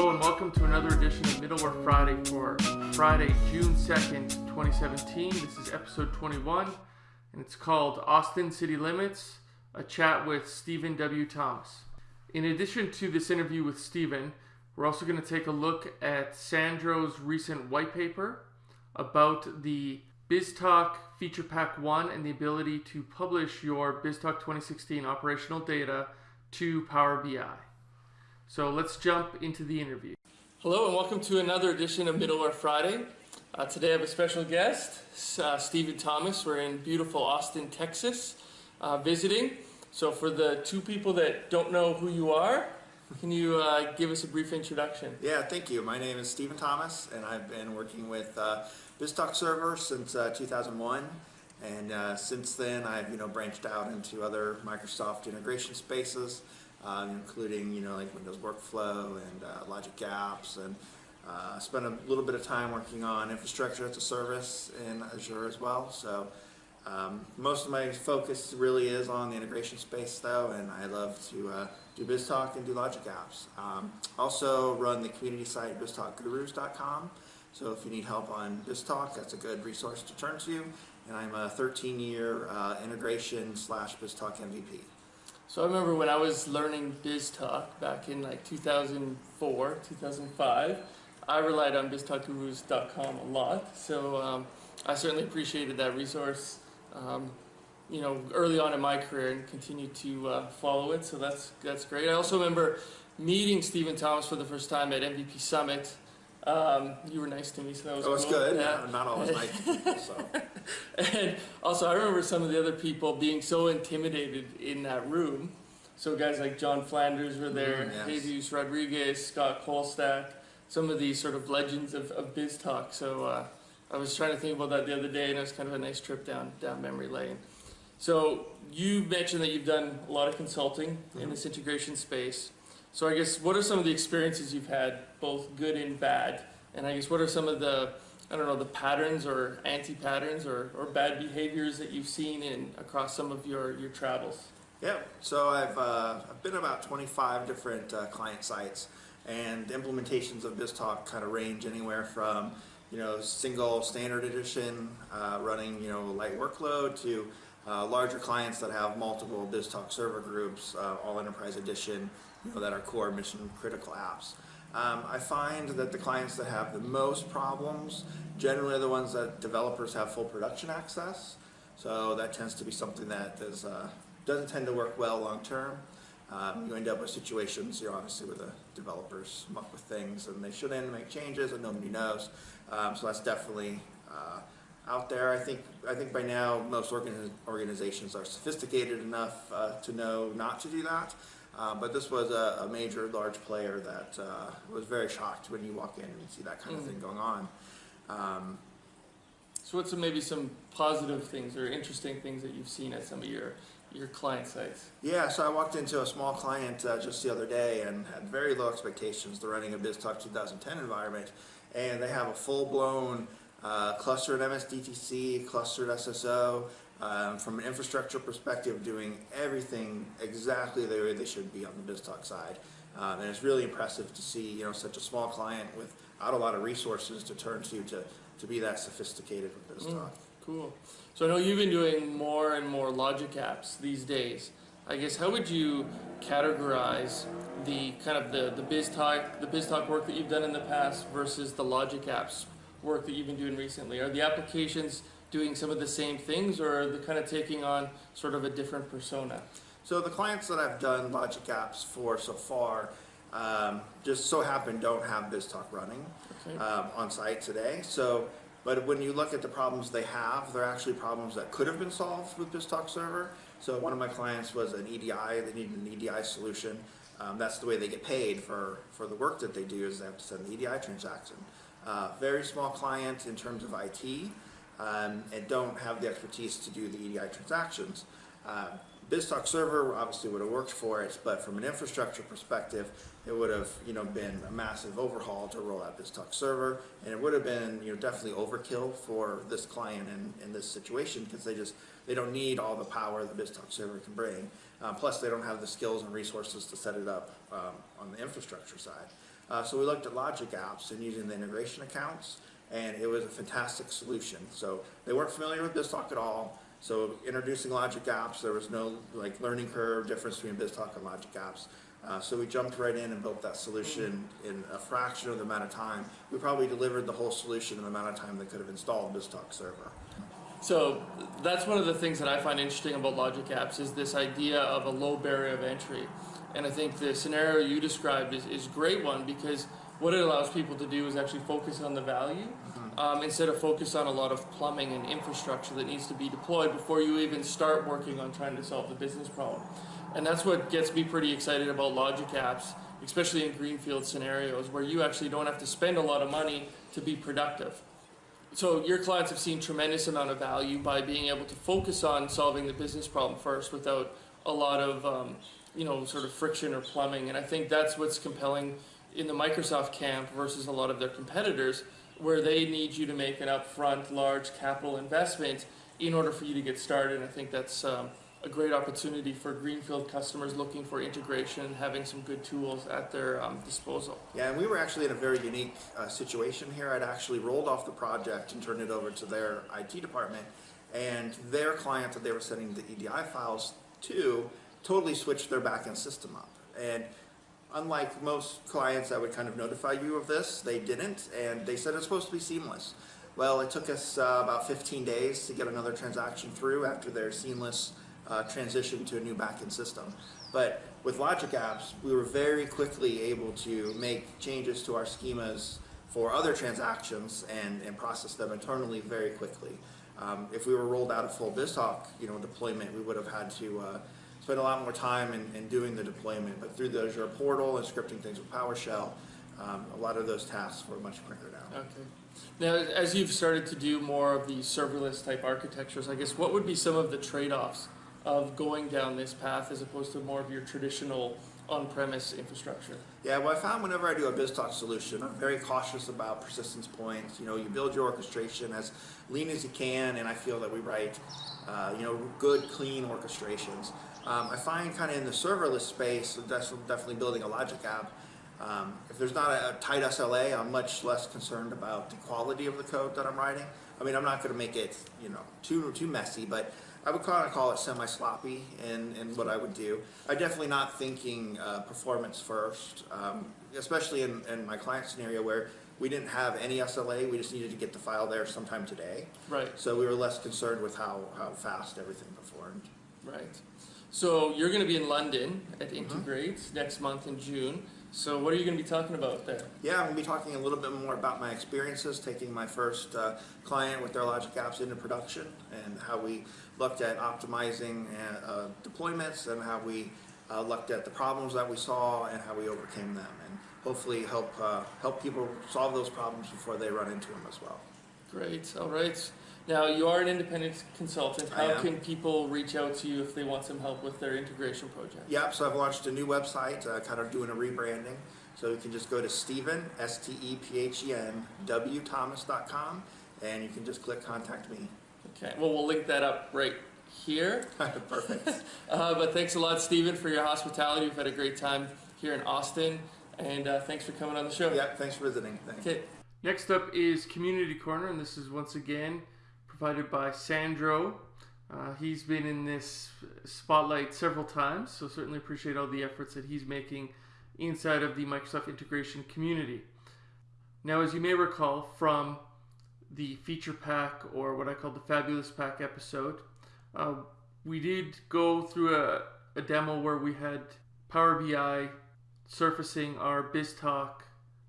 Hello and welcome to another edition of Middleware Friday for Friday, June 2nd, 2017. This is episode 21 and it's called Austin City Limits, a chat with Stephen W. Thomas. In addition to this interview with Stephen, we're also going to take a look at Sandro's recent white paper about the BizTalk Feature Pack 1 and the ability to publish your BizTalk 2016 operational data to Power BI. So let's jump into the interview. Hello and welcome to another edition of Middleware Friday. Uh, today I have a special guest, uh, Stephen Thomas. We're in beautiful Austin, Texas, uh, visiting. So for the two people that don't know who you are, can you uh, give us a brief introduction? Yeah, thank you. My name is Stephen Thomas, and I've been working with uh, BizTalk Server since uh, 2001. And uh, since then, I've you know branched out into other Microsoft integration spaces, um, including you know like Windows Workflow and uh, Logic Apps, and uh, spent a little bit of time working on infrastructure as a service in Azure as well. So. Um, most of my focus really is on the integration space though, and I love to uh, do BizTalk and do Logic Apps. Um, also run the community site biztalkgurus.com, so if you need help on BizTalk, that's a good resource to turn to. And I'm a 13-year uh, integration slash BizTalk MVP. So I remember when I was learning BizTalk back in like 2004, 2005, I relied on biztalkgurus.com a lot. So um, I certainly appreciated that resource um, you know, early on in my career and continue to uh, follow it. So that's that's great. I also remember meeting Stephen Thomas for the first time at MVP Summit. Um, you were nice to me, so that was That was cool. good. Yeah. Not always nice people, so. And also, I remember some of the other people being so intimidated in that room. So guys like John Flanders were there, Mm, yes. Jesus Rodriguez, Scott Colestock, some of these sort of legends of, of BizTalk. So uh, I was trying to think about that the other day, and it was kind of a nice trip down down memory lane. So you mentioned that you've done a lot of consulting in Mhm. this integration space. So I guess what are some of the experiences you've had, both good and bad? And I guess what are some of the I don't know the patterns or anti-patterns or, or bad behaviors that you've seen in across some of your, your travels? Yeah, so I've, uh, I've been about 25 different uh, client sites and implementations of BizTalk kind of range anywhere from, you know, single standard edition uh, running, you know, light workload to uh, larger clients that have multiple BizTalk server groups, uh, all enterprise edition, you know, that are core mission critical apps. Um, I find that the clients that have the most problems generally are the ones that developers have full production access. So that tends to be something that is, uh, doesn't tend to work well long term. Um, you end up with situations, you know, obviously where the developers muck with things and they shouldn't make changes and nobody knows. Um, so that's definitely uh, out there. I think I think by now most organi- organizations are sophisticated enough uh, to know not to do that. Uh, but this was a, a major, large player that uh, was very shocked when you walk in and you see that kind of Mm. thing going on. Um, So what's some, maybe some positive things or interesting things that you've seen at some of your your client sites? Yeah, so I walked into a small client uh, just the other day and had very low expectations. They're running a BizTalk 2010 environment, and they have a full-blown uh, clustered MSDTC, clustered SSO, um, from an infrastructure perspective, doing everything exactly the way they should be on the BizTalk side. Um, and it's really impressive to see, you know, such a small client without a lot of resources to turn to to, to be that sophisticated with BizTalk. Cool. So I know you've been doing more and more logic apps these days. I guess how would you categorize the kind of the the BizTalk the BizTalk work that you've done in the past versus the logic apps work that you've been doing recently? Are the applications doing some of the same things, or are they kind of taking on sort of a different persona? So the clients that I've done Logic Apps for so far um, just so happen don't have BizTalk running Okay. um, on site today. So, but when you look at the problems they have, they're actually problems that could have been solved with BizTalk Server. So one of my clients was an EDI, they needed an EDI solution. Um, that's the way they get paid for, for the work that they do is they have to send the EDI transaction. Uh, very small client in terms of IT um, and don't have the expertise to do the EDI transactions. Uh, BizTalk server obviously would have worked for it, but from an infrastructure perspective, it would have you know been a massive overhaul to roll out BizTalk server, and it would have been you know definitely overkill for this client in, in this situation because they just they don't need all the power the BizTalk server can bring. Uh, plus, they don't have the skills and resources to set it up um, on the infrastructure side. Uh, so we looked at Logic Apps and using the integration accounts, and it was a fantastic solution. So they weren't familiar with BizTalk at all. So introducing Logic Apps, there was no like learning curve difference between BizTalk and Logic Apps. Uh, so we jumped right in and built that solution in a fraction of the amount of time. We probably delivered the whole solution in the amount of time they could have installed BizTalk server. So that's one of the things that I find interesting about Logic Apps is this idea of a low barrier of entry. And I think the scenario you described is, is a great one because what it allows people to do is actually focus on the value um, instead of focus on a lot of plumbing and infrastructure that needs to be deployed before you even start working on trying to solve the business problem. And that's what gets me pretty excited about Logic Apps, especially in greenfield scenarios where you actually don't have to spend a lot of money to be productive. So your clients have seen tremendous amount of value by being able to focus on solving the business problem first without a lot of um, you know sort of friction or plumbing. And I think that's what's compelling in the Microsoft camp versus a lot of their competitors, where they need you to make an upfront large capital investment in order for you to get started. And I think that's um, a great opportunity for greenfield customers looking for integration having some good tools at their um, disposal. Yeah, and we were actually in a very unique uh, situation here. I'd actually rolled off the project and turned it over to their IT department, and their client that they were sending the EDI files to totally switched their backend system up. And unlike most clients that would kind of notify you of this, they didn't, and they said it's supposed to be seamless. Well, it took us uh, about 15 days to get another transaction through after their seamless uh, transition to a new backend system. But with Logic Apps, we were very quickly able to make changes to our schemas for other transactions and, and process them internally very quickly. Um, if we were rolled out a full BizTalk, you know, deployment, we would have had to uh, spend a lot more time in, in, doing the deployment. But through the Azure portal and scripting things with PowerShell, um, a lot of those tasks were much quicker now. Okay. Now, as you've started to do more of these serverless type architectures, I guess what would be some of the trade-offs of going down this path as opposed to more of your traditional on-premise infrastructure? Yeah, well, I found whenever I do a BizTalk solution, I'm very cautious about persistence points. You know, you build your orchestration as lean as you can, and I feel that we write, uh, you know, good, clean orchestrations. Um, I find kind of in the serverless space, that's definitely building a logic app. Um, if there's not a, a tight SLA, I'm much less concerned about the quality of the code that I'm writing. I mean, I'm not going to make it, you know, too too messy, but I would kind of call it semi-sloppy in, in what I would do. I'm definitely not thinking uh, performance first, um, especially in, in my client scenario where we didn't have any SLA, we just needed to get the file there sometime today. Right. So we were less concerned with how, how fast everything performed. Right. So you're going to be in London at Integrate mm-hmm. next month in June. So what are you going to be talking about there? Yeah, I'm going to be talking a little bit more about my experiences taking my first uh, client with their Logic Apps into production and how we looked at optimizing uh, uh, deployments and how we uh, looked at the problems that we saw and how we overcame them and hopefully help uh, help people solve those problems before they run into them as well. Great. All right. Now, you are an independent consultant. How can people reach out to you if they want some help with their integration project? Yep, so I've launched a new website, uh, kind of doing a rebranding. So you can just go to Stephen, S-T-E-P-H-E-N, W Thomas.com, and you can just click contact me. Okay, well, we'll link that up right here. Perfect. uh, but thanks a lot, Stephen, for your hospitality. We've had a great time here in Austin, and uh, thanks for coming on the show. Yeah, thanks for visiting. Thanks. Okay. Next up is Community Corner, and this is once again provided by Sandro. Uh, he's been in this spotlight several times, so certainly appreciate all the efforts that he's making inside of the Microsoft integration community. Now, as you may recall from the feature pack or what I call the fabulous pack episode, uh, we did go through a, a demo where we had Power BI surfacing our BizTalk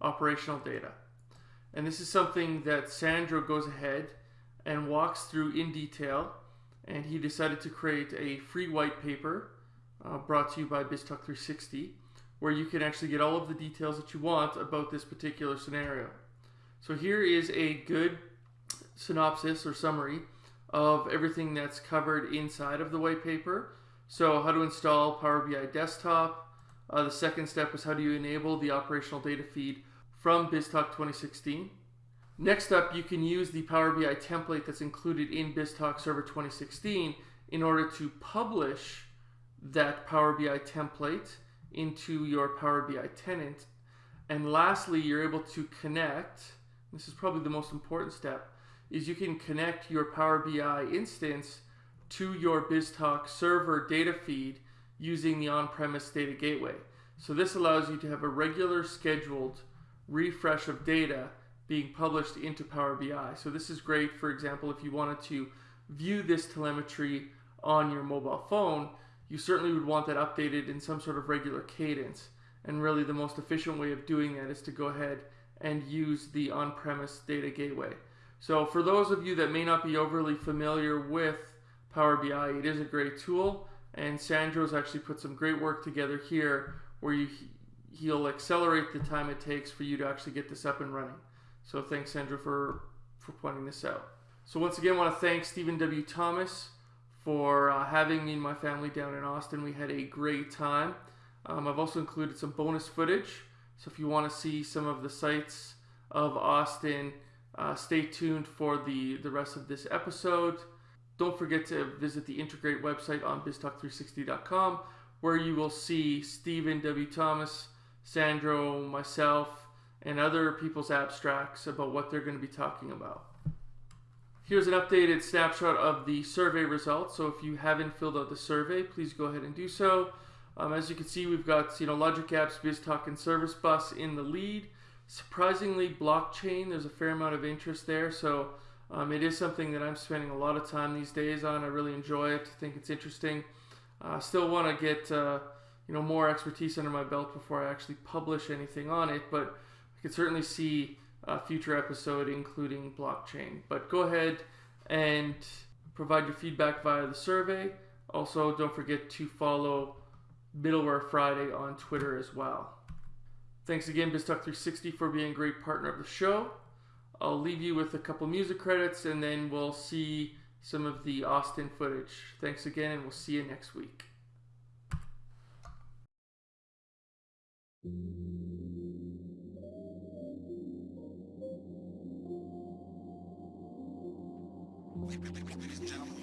operational data. And this is something that Sandro goes ahead and walks through in detail. And he decided to create a free white paper uh, brought to you by BizTalk 360 where you can actually get all of the details that you want about this particular scenario. So here is a good synopsis or summary of everything that's covered inside of the white paper. So how to install Power BI Desktop. Uh, the second step is how do you enable the operational data feed from BizTalk 2016. Next up, you can use the Power BI template that's included in BizTalk Server 2016 in order to publish that Power BI template into your Power BI tenant. And lastly, you're able to connect. This is probably the most important step is you can connect your Power BI instance to your BizTalk server data feed using the on-premise data gateway. So this allows you to have a regular scheduled refresh of data being published into Power BI. So this is great, for example, if you wanted to view this telemetry on your mobile phone, you certainly would want that updated in some sort of regular cadence. And really the most efficient way of doing that is to go ahead and use the on-premise data gateway. So for those of you that may not be overly familiar with Power BI, it is a great tool. And Sandro's actually put some great work together here where you, he'll accelerate the time it takes for you to actually get this up and running. So thanks, Sandro, for, for pointing this out. So once again, I want to thank Stephen W. Thomas for uh, having me and my family down in Austin. We had a great time. Um, I've also included some bonus footage. So if you want to see some of the sights of Austin, uh, stay tuned for the, the rest of this episode. Don't forget to visit the Integrate website on biztalk360.com where you will see Stephen W. Thomas, Sandro, myself, and other people's abstracts about what they're going to be talking about. Here's an updated snapshot of the survey results. So if you haven't filled out the survey, please go ahead and do so. Um, as you can see, we've got you know Logic Apps, BizTalk, and Service Bus in the lead. Surprisingly, blockchain, there's a fair amount of interest there. So um, it is something that I'm spending a lot of time these days on. I really enjoy it. I think it's interesting. I uh, still want to get uh, you know more expertise under my belt before I actually publish anything on it, but Can certainly see a future episode including blockchain. But go ahead and provide your feedback via the survey. Also, don't forget to follow Middleware Friday on Twitter as well. Thanks again, BizTalk360, for being a great partner of the show. I'll leave you with a couple music credits and then we'll see some of the Austin footage. Thanks again, and we'll see you next week. Ladies and gentlemen,